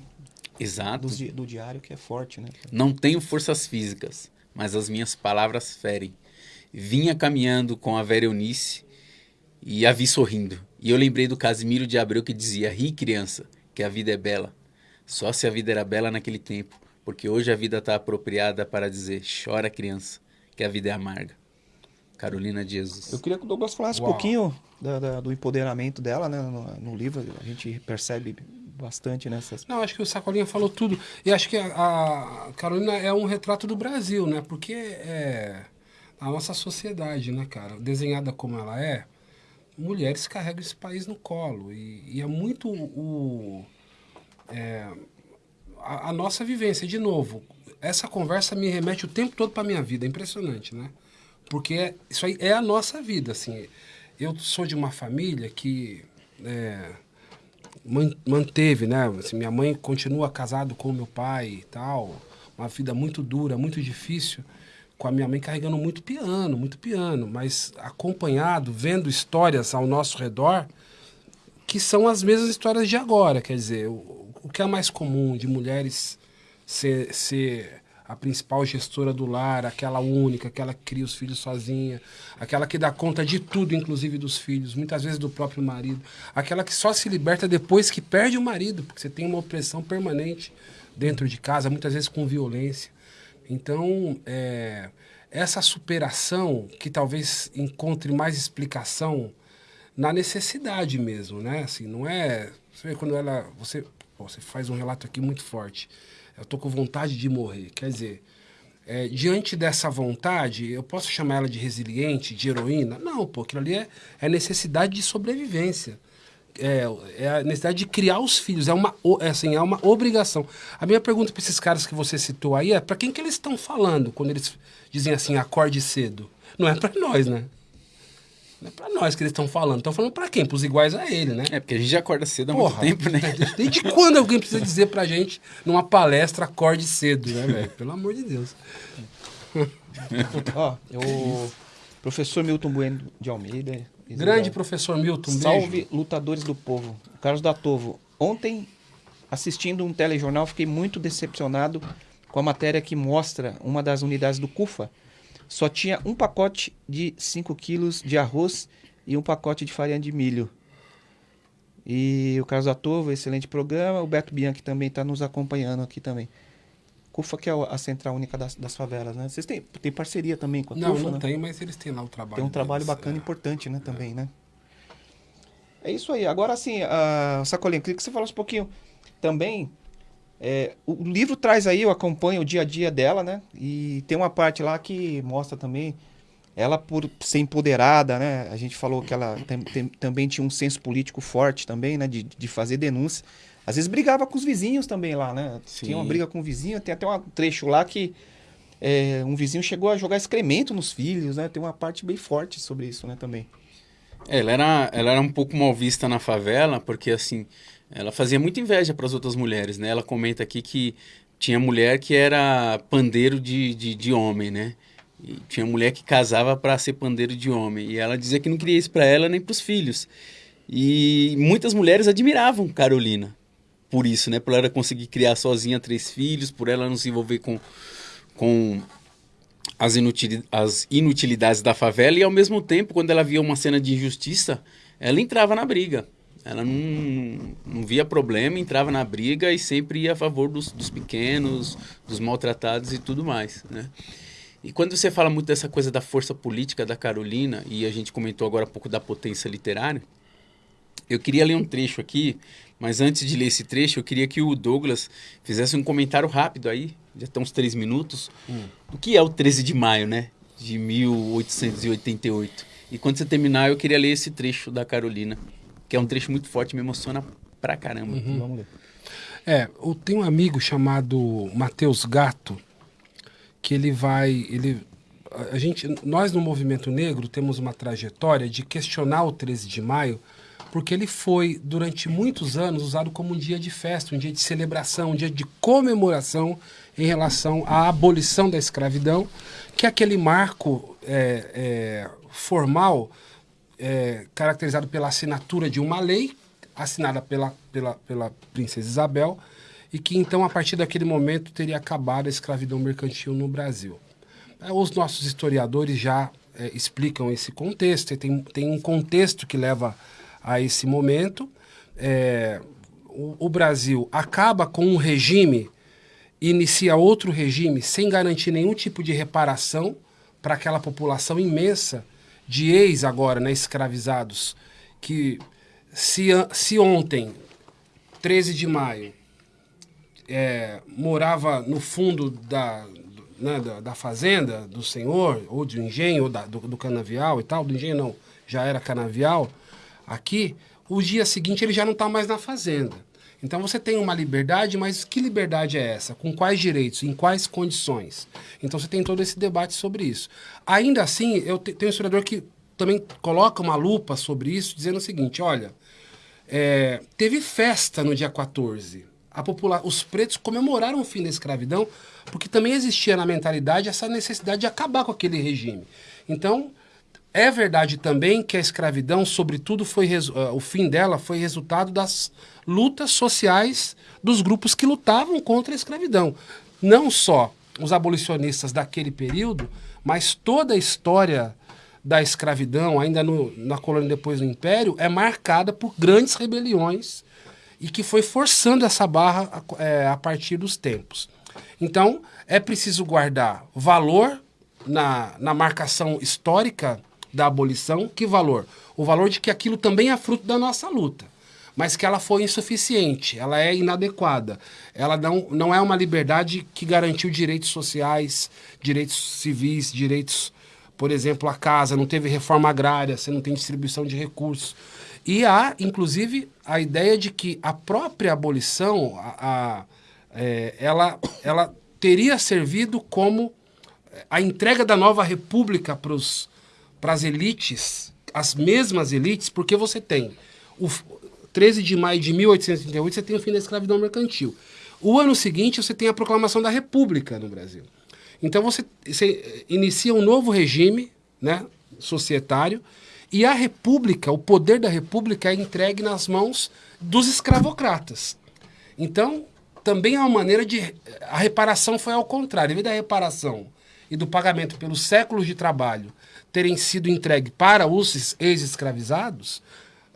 Speaker 3: Exato.
Speaker 1: Do, do diário que é forte, né?
Speaker 3: Não tenho forças físicas, mas as minhas palavras ferem. Vinha caminhando com a Vera Eunice e a vi sorrindo. E eu lembrei do Casimiro de Abreu que dizia: Ri, criança, que a vida é bela. Só se a vida era bela naquele tempo, porque hoje a vida está apropriada para dizer: Chora, criança, que a vida é amarga. Carolina de Jesus.
Speaker 1: Eu queria que o Douglas falasse Uau. um pouquinho da, da, do empoderamento dela, né? No, no, livro a gente percebe bastante nessas.
Speaker 2: Não, acho que o Sacolinha falou tudo. E acho que a, a Carolina é um retrato do Brasil, né? Porque é a nossa sociedade, né, cara? Desenhada como ela é, mulheres carregam esse país no colo. E, e é muito o, é, a, a, nossa vivência. De novo, essa conversa me remete o tempo todo para minha vida. É impressionante, né? Porque é, isso aí é a nossa vida, assim. Eu sou de uma família que é, manteve, né? Assim, minha mãe continua casado com meu pai e tal. Uma vida muito dura, muito difícil com a minha mãe carregando muito piano, muito piano, mas acompanhado, vendo histórias ao nosso redor que são as mesmas histórias de agora. Quer dizer, o, o que é mais comum de mulheres ser, ser a principal gestora do lar, aquela única, aquela que cria os filhos sozinha, aquela que dá conta de tudo, inclusive dos filhos, muitas vezes do próprio marido, aquela que só se liberta depois que perde o marido, porque você tem uma opressão permanente dentro de casa, muitas vezes com violência. Então, é, essa superação que talvez encontre mais explicação na necessidade mesmo, né? Assim, não é. Você vê quando ela. Você, você faz um relato aqui muito forte. Eu tô com vontade de morrer. Quer dizer, é, diante dessa vontade, eu posso chamar ela de resiliente, de heroína? Não, pô, aquilo ali é, é necessidade de sobrevivência é, é a necessidade de criar os filhos, é uma, é assim, é uma obrigação. A minha pergunta para esses caras que você citou aí é para quem que eles estão falando quando eles dizem assim, acorde cedo? Não é para nós, né? Não é para nós que eles estão falando. Estão falando para quem? Para os iguais a ele, né?
Speaker 3: É, porque a gente já acorda cedo há Porra, muito tempo, né? <laughs>
Speaker 2: Desde quando alguém precisa dizer pra gente, numa palestra, acorde cedo, né, velho? Pelo amor de Deus.
Speaker 1: Ó, o professor Milton Bueno de Almeida,
Speaker 2: Grande professor Milton,
Speaker 1: Salve beijo. lutadores do povo. Carlos da Tovo. Ontem, assistindo um telejornal, fiquei muito decepcionado com a matéria que mostra uma das unidades do CUFA. Só tinha um pacote de 5 quilos de arroz e um pacote de farinha de milho. E o Carlos da Tovo, excelente programa. O Beto Bianchi também está nos acompanhando aqui também. CUFA, que é a Central Única das, das Favelas, né? Vocês têm, têm parceria também com a
Speaker 2: não,
Speaker 1: CUFA,
Speaker 2: Não,
Speaker 1: não
Speaker 2: tem, mas eles têm lá o trabalho.
Speaker 1: Tem um trabalho deles, bacana e é. importante, né? Também, é. né? É isso aí. Agora, assim, a Sacolinha, queria que você falasse um pouquinho também. É, o livro traz aí, eu acompanho o dia a dia dela, né? E tem uma parte lá que mostra também ela por ser empoderada, né? A gente falou que ela tem, tem, também tinha um senso político forte também, né? De, de fazer denúncia. Às vezes brigava com os vizinhos também lá, né? Sim. Tinha uma briga com o vizinho, tem até um trecho lá que é, um vizinho chegou a jogar excremento nos filhos, né? Tem uma parte bem forte sobre isso, né, também.
Speaker 3: É, ela era, ela era um pouco mal vista na favela, porque assim, ela fazia muita inveja para as outras mulheres, né? Ela comenta aqui que tinha mulher que era pandeiro de, de, de homem, né? E tinha mulher que casava para ser pandeiro de homem. E ela dizia que não queria isso para ela nem para os filhos. E muitas mulheres admiravam Carolina por isso, né? Por ela conseguir criar sozinha três filhos, por ela não se envolver com, com as, inutil, as inutilidades da favela e ao mesmo tempo, quando ela via uma cena de injustiça, ela entrava na briga. Ela não, não via problema, entrava na briga e sempre ia a favor dos, dos pequenos, dos maltratados e tudo mais, né? E quando você fala muito dessa coisa da força política da Carolina, e a gente comentou agora há pouco da potência literária, eu queria ler um trecho aqui mas antes de ler esse trecho, eu queria que o Douglas fizesse um comentário rápido aí, já estão uns três minutos, hum. do que é o 13 de maio, né? De 1888. E quando você terminar, eu queria ler esse trecho da Carolina, que é um trecho muito forte, me emociona pra caramba. Uhum. Vamos ler.
Speaker 2: É, eu tenho um amigo chamado Matheus Gato, que ele vai. Ele, a gente, nós no movimento negro temos uma trajetória de questionar o 13 de maio porque ele foi, durante muitos anos, usado como um dia de festa, um dia de celebração, um dia de comemoração em relação à abolição da escravidão, que é aquele marco é, é, formal é, caracterizado pela assinatura de uma lei assinada pela, pela, pela princesa Isabel e que então a partir daquele momento teria acabado a escravidão mercantil no Brasil. É, os nossos historiadores já é, explicam esse contexto, tem, tem um contexto que leva a esse momento. É, o, o Brasil acaba com um regime, inicia outro regime sem garantir nenhum tipo de reparação para aquela população imensa de ex agora, né, escravizados, que se, se ontem, 13 de maio, é, morava no fundo da, né, da, da, fazenda do senhor, ou do engenho, ou da, do, do, canavial e tal, do engenho não, já era canavial, aqui, o dia seguinte ele já não está mais na fazenda. Então você tem uma liberdade, mas que liberdade é essa? Com quais direitos? Em quais condições? Então você tem todo esse debate sobre isso. Ainda assim, eu te, tenho um historiador que também coloca uma lupa sobre isso, dizendo o seguinte: olha, é, teve festa no dia 14. A popula os pretos comemoraram o fim da escravidão, porque também existia na mentalidade essa necessidade de acabar com aquele regime. Então, é verdade também que a escravidão, sobretudo, foi uh, o fim dela foi resultado das lutas sociais dos grupos que lutavam contra a escravidão. Não só os abolicionistas daquele período, mas toda a história da escravidão, ainda no, na colônia depois no Império, é marcada por grandes rebeliões e que foi forçando essa barra a, é, a partir dos tempos. Então, é preciso guardar valor na, na marcação histórica da abolição. Que valor? O valor de que aquilo também é fruto da nossa luta, mas que ela foi insuficiente, ela é inadequada. Ela não, não é uma liberdade que garantiu direitos sociais, direitos civis, direitos, por exemplo, a casa, não teve reforma agrária, você não tem distribuição de recursos. E há, inclusive, a ideia de que a própria abolição, a, a é, ela, ela teria servido como a entrega da nova república para os para as elites, as mesmas elites, porque você tem o 13 de maio de 1838, você tem o fim da escravidão mercantil. O ano seguinte, você tem a proclamação da República no Brasil. Então, você, você inicia um novo regime né, societário e a República, o poder da República é entregue nas mãos dos escravocratas. Então, também é uma maneira de. A reparação foi ao contrário. Em vez da reparação e do pagamento pelos séculos de trabalho terem sido entregue para os ex-escravizados,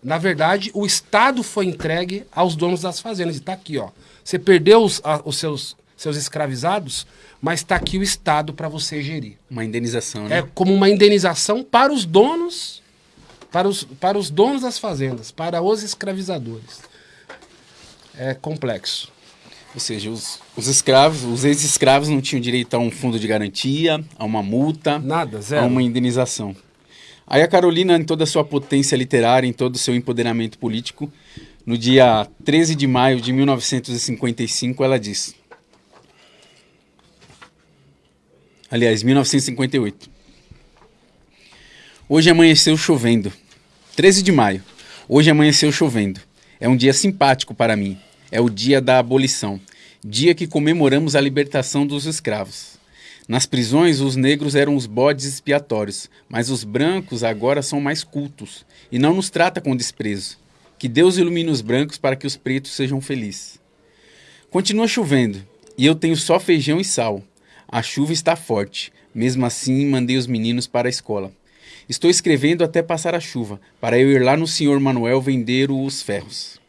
Speaker 2: na verdade, o Estado foi entregue aos donos das fazendas. E está aqui, ó. Você perdeu os, a, os seus, seus escravizados, mas está aqui o Estado para você gerir.
Speaker 3: Uma indenização, né?
Speaker 2: É como uma indenização para os donos, para os, para os donos das fazendas, para os escravizadores. É complexo.
Speaker 3: Ou seja, os, os escravos, os ex-escravos não tinham direito a um fundo de garantia, a uma multa,
Speaker 2: Nada, zero.
Speaker 3: a uma indenização. Aí a Carolina, em toda a sua potência literária, em todo o seu empoderamento político, no dia 13 de maio de 1955, ela diz. Aliás, 1958. Hoje amanheceu chovendo. 13 de maio. Hoje amanheceu chovendo. É um dia simpático para mim é o dia da abolição, dia que comemoramos a libertação dos escravos. Nas prisões, os negros eram os bodes expiatórios, mas os brancos agora são mais cultos e não nos trata com desprezo. Que Deus ilumine os brancos para que os pretos sejam felizes. Continua chovendo e eu tenho só feijão e sal. A chuva está forte. Mesmo assim, mandei os meninos para a escola. Estou escrevendo até passar a chuva, para eu ir lá no senhor Manuel vender os ferros.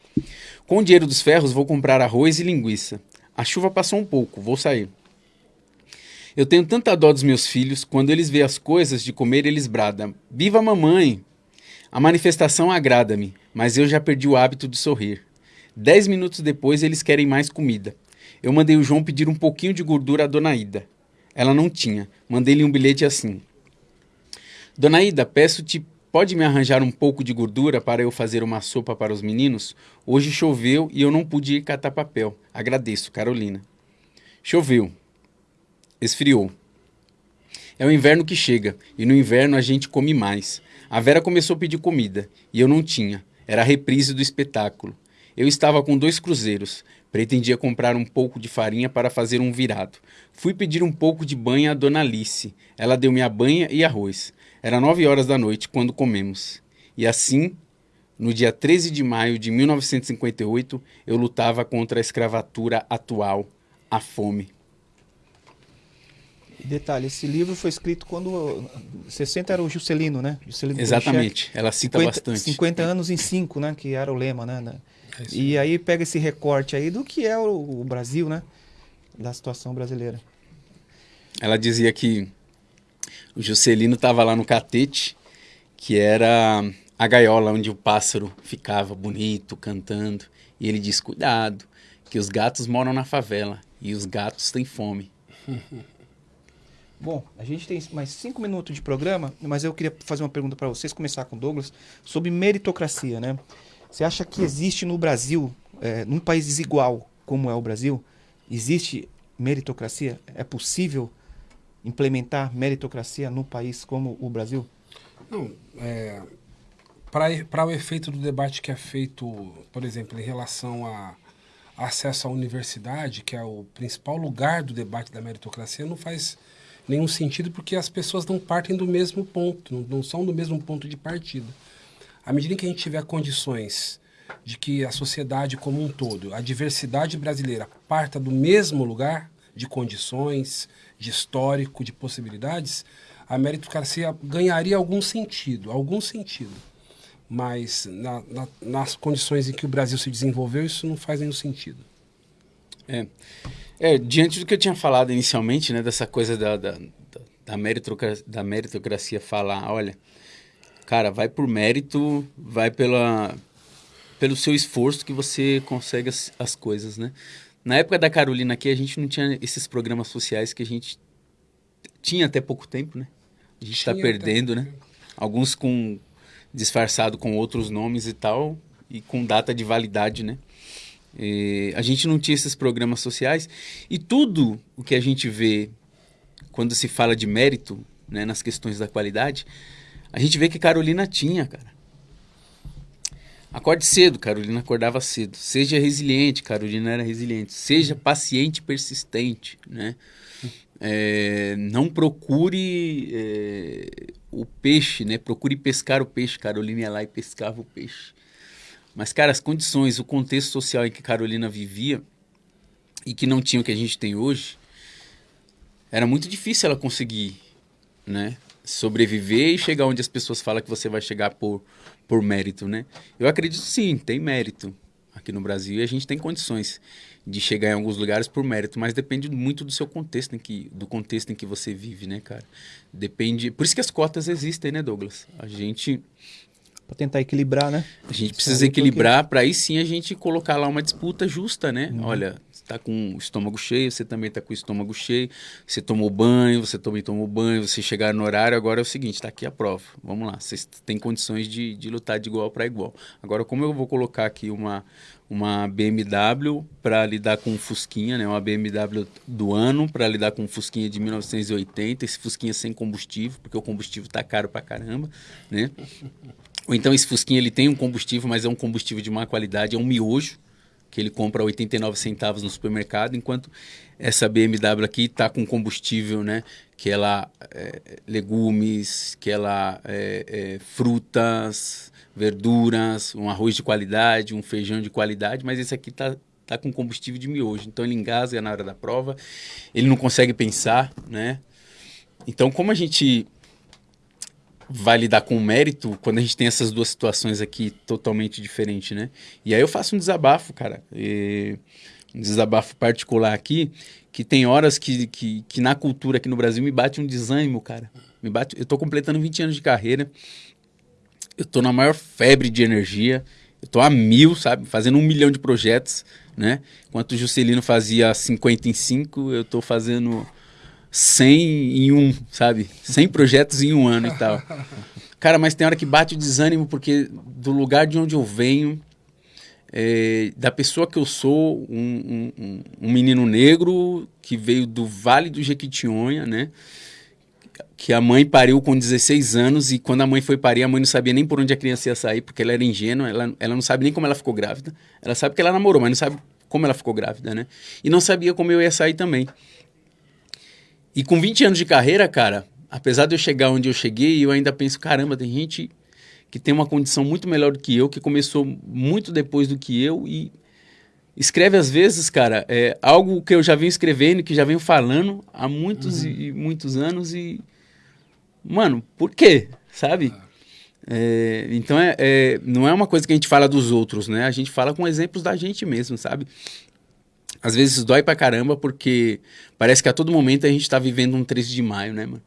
Speaker 3: Com o dinheiro dos ferros, vou comprar arroz e linguiça. A chuva passou um pouco, vou sair. Eu tenho tanta dó dos meus filhos, quando eles veem as coisas de comer, eles bradam: Viva mamãe! A manifestação agrada-me, mas eu já perdi o hábito de sorrir. Dez minutos depois, eles querem mais comida. Eu mandei o João pedir um pouquinho de gordura à Dona Ida. Ela não tinha. Mandei-lhe um bilhete assim: Dona Ida, peço-te Pode me arranjar um pouco de gordura para eu fazer uma sopa para os meninos? Hoje choveu e eu não pude ir catar papel. Agradeço, Carolina. Choveu. Esfriou. É o inverno que chega, e no inverno a gente come mais. A Vera começou a pedir comida, e eu não tinha. Era a reprise do espetáculo. Eu estava com dois cruzeiros. Pretendia comprar um pouco de farinha para fazer um virado. Fui pedir um pouco de banha à dona Alice. Ela deu-me a banha e arroz. Era nove horas da noite quando comemos. E assim, no dia 13 de maio de 1958, eu lutava contra a escravatura atual, a fome.
Speaker 1: Detalhe, esse livro foi escrito quando 60 era o Juscelino, né? Juscelino
Speaker 3: Exatamente, ela cita
Speaker 1: 50,
Speaker 3: bastante.
Speaker 1: 50 anos em 5, né? Que era o lema, né? É e aí pega esse recorte aí do que é o, o Brasil, né? Da situação brasileira.
Speaker 3: Ela dizia que o Juscelino estava lá no catete, que era a gaiola onde o pássaro ficava bonito, cantando. E ele diz: Cuidado, que os gatos moram na favela e os gatos têm fome. <laughs>
Speaker 1: Bom, a gente tem mais cinco minutos de programa, mas eu queria fazer uma pergunta para vocês, começar com o Douglas, sobre meritocracia, né? Você acha que existe no Brasil, é, num país desigual como é o Brasil, existe meritocracia? É possível implementar meritocracia num país como o Brasil?
Speaker 2: Não, é, para o efeito do debate que é feito, por exemplo, em relação a acesso à universidade, que é o principal lugar do debate da meritocracia, não faz nenhum sentido porque as pessoas não partem do mesmo ponto, não, não são do mesmo ponto de partida. À medida que a gente tiver condições de que a sociedade como um todo, a diversidade brasileira, parta do mesmo lugar de condições, de histórico, de possibilidades, a meritocracia ganharia algum sentido, algum sentido. Mas na, na, nas condições em que o Brasil se desenvolveu, isso não faz nenhum sentido.
Speaker 3: É. É, diante do que eu tinha falado inicialmente, né, dessa coisa da, da, da, meritocracia, da meritocracia falar, olha, cara, vai por mérito, vai pela, pelo seu esforço que você consegue as, as coisas, né? Na época da Carolina aqui, a gente não tinha esses programas sociais que a gente tinha até pouco tempo, né? A gente está perdendo, né? Alguns com disfarçado com outros nomes e tal, e com data de validade, né? E a gente não tinha esses programas sociais e tudo o que a gente vê quando se fala de mérito, né, nas questões da qualidade, a gente vê que Carolina tinha, cara. Acorde cedo, Carolina acordava cedo. Seja resiliente, Carolina era resiliente. Seja paciente e persistente, né? É, não procure é, o peixe, né? Procure pescar o peixe. Carolina ia lá e pescava o peixe. Mas, cara, as condições, o contexto social em que Carolina vivia e que não tinha o que a gente tem hoje, era muito difícil ela conseguir, né? Sobreviver e chegar onde as pessoas falam que você vai chegar por, por mérito, né? Eu acredito sim, tem mérito aqui no Brasil e a gente tem condições de chegar em alguns lugares por mérito, mas depende muito do seu contexto em que do contexto em que você vive, né, cara? Depende, por isso que as cotas existem, né, Douglas? A gente
Speaker 1: para tentar equilibrar, né?
Speaker 3: A gente precisa equilibrar para aí sim a gente colocar lá uma disputa justa, né? Uhum. Olha, está com o estômago cheio, você também está com o estômago cheio, você tomou banho, você também tomou banho, você chegar no horário, agora é o seguinte, está aqui a prova. Vamos lá, vocês têm condições de, de lutar de igual para igual. Agora, como eu vou colocar aqui uma, uma BMW para lidar com um Fusquinha, né? Uma BMW do ano para lidar com um Fusquinha de 1980, esse Fusquinha sem combustível, porque o combustível tá caro para caramba, né? Ou então esse Fusquinha ele tem um combustível, mas é um combustível de má qualidade, é um miojo que ele compra 89 centavos no supermercado, enquanto essa BMW aqui está com combustível, né? Que ela é, legumes, que ela é, é, frutas, verduras, um arroz de qualidade, um feijão de qualidade, mas esse aqui está tá com combustível de miojo, então ele engasga na hora da prova, ele não consegue pensar, né? Então como a gente vai lidar com mérito quando a gente tem essas duas situações aqui totalmente diferentes, né? E aí eu faço um desabafo, cara. E um desabafo particular aqui, que tem horas que, que, que, na cultura aqui no Brasil me bate um desânimo, cara. Me bate, eu tô completando 20 anos de carreira. Eu tô na maior febre de energia. Eu tô a mil, sabe? Fazendo um milhão de projetos, né? Enquanto o Juscelino fazia 55, eu tô fazendo 100 em um, sabe? 100 projetos em um ano e tal. Cara, mas tem hora que bate o desânimo porque do lugar de onde eu venho, é, da pessoa que eu sou, um, um, um, menino negro que veio do Vale do Jequitinhonha, né? Que a mãe pariu com 16 anos e quando a mãe foi parir, a mãe não sabia nem por onde a criança ia sair, porque ela era ingênua, ela, ela não sabe nem como ela ficou grávida. Ela sabe que ela namorou, mas não sabe como ela ficou grávida, né? E não sabia como eu ia sair também. E com 20 anos de carreira, cara, apesar de eu chegar onde eu cheguei, eu ainda penso, caramba, tem gente que tem uma condição muito melhor do que eu, que começou muito depois do que eu e escreve às vezes, cara, é algo que eu já venho escrevendo, que já venho falando há muitos uhum. e muitos anos e mano, por quê? Sabe? É, então é, é, não é uma coisa que a gente fala dos outros, né? A gente fala com exemplos da gente mesmo, sabe? Às vezes dói pra caramba, porque parece que a todo momento a gente tá vivendo um 13 de maio, né, mano?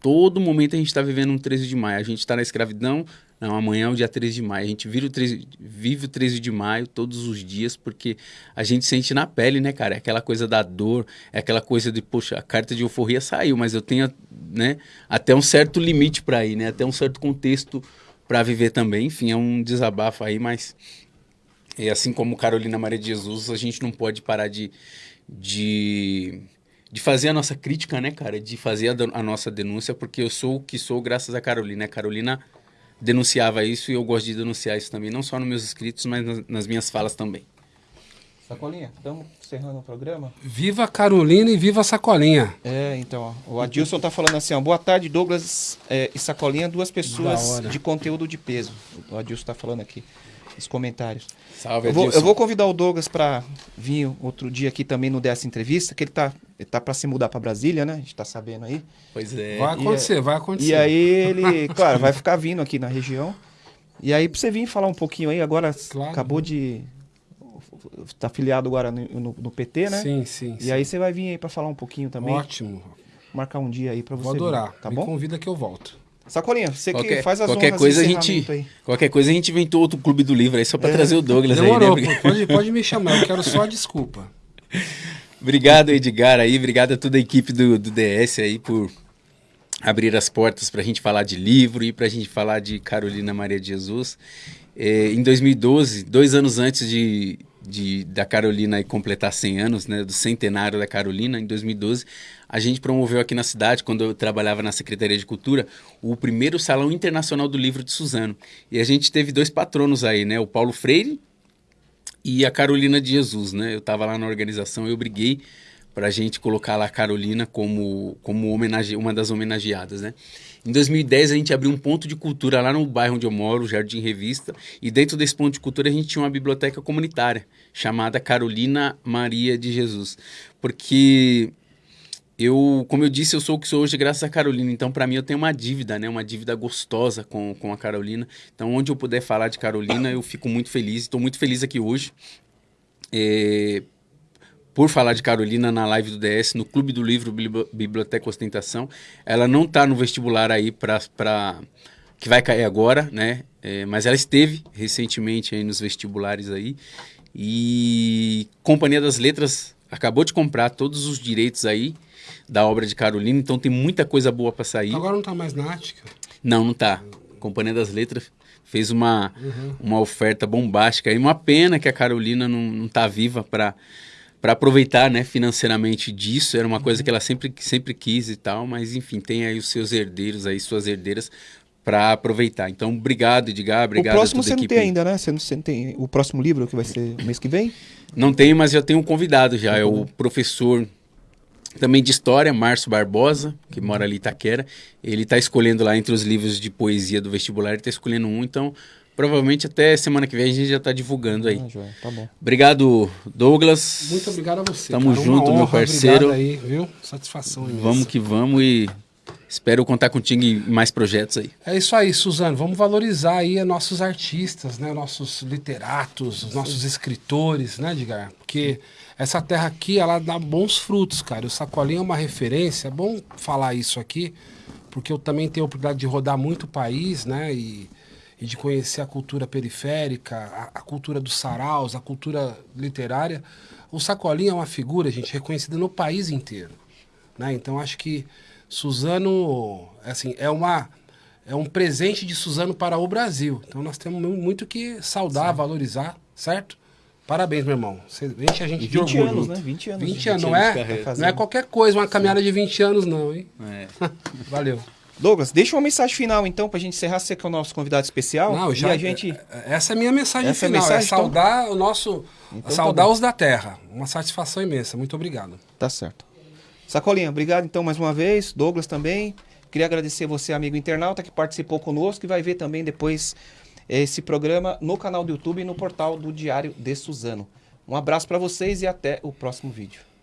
Speaker 3: Todo momento a gente tá vivendo um 13 de maio. A gente tá na escravidão, Não, amanhã é o dia 13 de maio. A gente vive o 13, vive o 13 de maio todos os dias porque a gente sente na pele, né, cara? É aquela coisa da dor, é aquela coisa de, poxa, a carta de euforia saiu, mas eu tenho, né, até um certo limite para ir, né? Até um certo contexto para viver também. Enfim, é um desabafo aí, mas é assim como Carolina Maria de Jesus, a gente não pode parar de, de, de fazer a nossa crítica, né, cara? De fazer a, a nossa denúncia, porque eu sou o que sou graças a Carolina. A Carolina denunciava isso e eu gosto de denunciar isso também, não só nos meus escritos, mas nas, nas minhas falas também.
Speaker 1: Sacolinha, estamos encerrando o programa.
Speaker 2: Viva Carolina e viva Sacolinha.
Speaker 1: É, então, ó, o Adilson tá falando assim, ó, boa tarde, Douglas é, e Sacolinha, duas pessoas de conteúdo de peso. O Adilson tá falando aqui os comentários. Salve, eu vou, eu vou convidar o Douglas para vir outro dia aqui também no dessa entrevista, que ele tá, ele tá para se mudar para Brasília, né? A gente tá sabendo aí.
Speaker 2: Pois é. Vai acontecer, e, vai acontecer.
Speaker 1: E aí ele, <laughs> claro, vai ficar vindo aqui na região. E aí pra você vir falar um pouquinho aí, agora claro. acabou de tá afiliado agora no, no, no, PT, né?
Speaker 2: Sim, sim.
Speaker 1: E
Speaker 2: sim.
Speaker 1: aí você vai vir aí para falar um pouquinho também.
Speaker 2: Ótimo.
Speaker 1: Marcar um dia aí para você.
Speaker 2: Vou adorar. Vir, tá Me bom? convida que eu volto.
Speaker 1: Sacolinha, você qualquer, que faz as
Speaker 3: qualquer coisa a gente aí. Qualquer coisa a gente inventou outro clube do livro aí só para é. trazer o Douglas
Speaker 2: Demorou,
Speaker 3: aí,
Speaker 2: né? Pode, pode me <laughs> chamar, eu quero só a desculpa.
Speaker 3: obrigado, Edgar aí, obrigado a toda a equipe do, do DS aí por abrir as portas para a gente falar de livro e para a gente falar de Carolina Maria de Jesus. É, em 2012, dois anos antes de, de, da Carolina completar 100 anos, né, do centenário da Carolina, em 2012, a gente promoveu aqui na cidade, quando eu trabalhava na Secretaria de Cultura, o primeiro Salão Internacional do Livro de Suzano. E a gente teve dois patronos aí, né, o Paulo Freire e a Carolina de Jesus, né? Eu estava lá na organização e eu briguei para a gente colocar lá a Carolina como, como homenage, uma das homenageadas, né? Em 2010 a gente abriu um ponto de cultura lá no bairro onde eu moro, Jardim Revista, e dentro desse ponto de cultura a gente tinha uma biblioteca comunitária chamada Carolina Maria de Jesus, porque eu, como eu disse, eu sou o que sou hoje graças a Carolina. Então, para mim, eu tenho uma dívida, né? Uma dívida gostosa com, com a Carolina. Então, onde eu puder falar de Carolina, eu fico muito feliz. Estou muito feliz aqui hoje. É, por falar de Carolina na live do DS, no Clube do Livro Biblioteca Ostentação. Ela não está no vestibular aí para que vai cair agora, né? É, mas ela esteve recentemente aí nos vestibulares aí. E Companhia das Letras acabou de comprar todos os direitos aí da obra de Carolina, então tem muita coisa boa para sair.
Speaker 2: Agora não está mais na Ática?
Speaker 3: Não, não está. Companhia das Letras fez uma, uhum. uma oferta bombástica e uma pena que a Carolina não, não tá viva para para aproveitar né, financeiramente disso. Era uma coisa que ela sempre, sempre quis e tal, mas enfim, tem aí os seus herdeiros, aí suas herdeiras para aproveitar. Então, obrigado, Edgar, obrigado
Speaker 1: O próximo você não tem ainda, né? Você não, você não tem o próximo livro que vai ser mês que vem?
Speaker 3: Não tenho, mas já tenho um convidado já, é o professor também de história, Márcio Barbosa, que mora ali em Itaquera. Ele está escolhendo lá entre os livros de poesia do vestibular, ele está escolhendo um, então Provavelmente até semana que vem a gente já está divulgando aí. Ah, tá bom. Obrigado, Douglas.
Speaker 2: Muito obrigado a você.
Speaker 3: Tamo cara. junto, honra, meu parceiro.
Speaker 2: Aí, viu? Satisfação imensa.
Speaker 3: Vamos que vamos e espero contar contigo em mais projetos aí.
Speaker 2: É isso aí, Suzano. Vamos valorizar aí nossos artistas, né? Nossos literatos, os nossos escritores, né, Edgar? Porque essa terra aqui, ela dá bons frutos, cara. O Sacolinho é uma referência. É bom falar isso aqui, porque eu também tenho a oportunidade de rodar muito o país, né? E e de conhecer a cultura periférica, a, a, cultura dos saraus, a cultura literária, o Sacolinha é uma figura, gente, reconhecida no país inteiro. Né? Então acho que Suzano assim, é, uma, é um presente de Suzano para o Brasil. Então nós temos muito que saudar, Sim. valorizar, certo? Parabéns, meu irmão. Você enche a gente
Speaker 1: e 20 de orgulho. anos, né? 20 anos.
Speaker 2: 20 anos, não é? Não é qualquer coisa, uma caminhada de 20 anos, não, hein? É. <laughs> Valeu.
Speaker 1: Douglas, deixa uma mensagem final então para a gente encerrar. Você que é o nosso convidado especial.
Speaker 2: Não, já. a gente... É, essa é a minha mensagem essa final. É, mensagem, é saudar então... o nosso. Então, tá saudar tá os da terra. Uma satisfação imensa. Muito obrigado.
Speaker 1: Tá certo. Sacolinha, obrigado então mais uma vez. Douglas também. Queria agradecer você, amigo internauta, que participou conosco e vai ver também depois esse programa no canal do YouTube e no portal do Diário de Suzano. Um abraço para vocês e até o próximo vídeo.